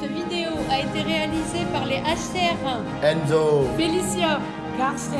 Cette vidéo a été réalisée par les HCR, Enzo, Félicia, Carsten,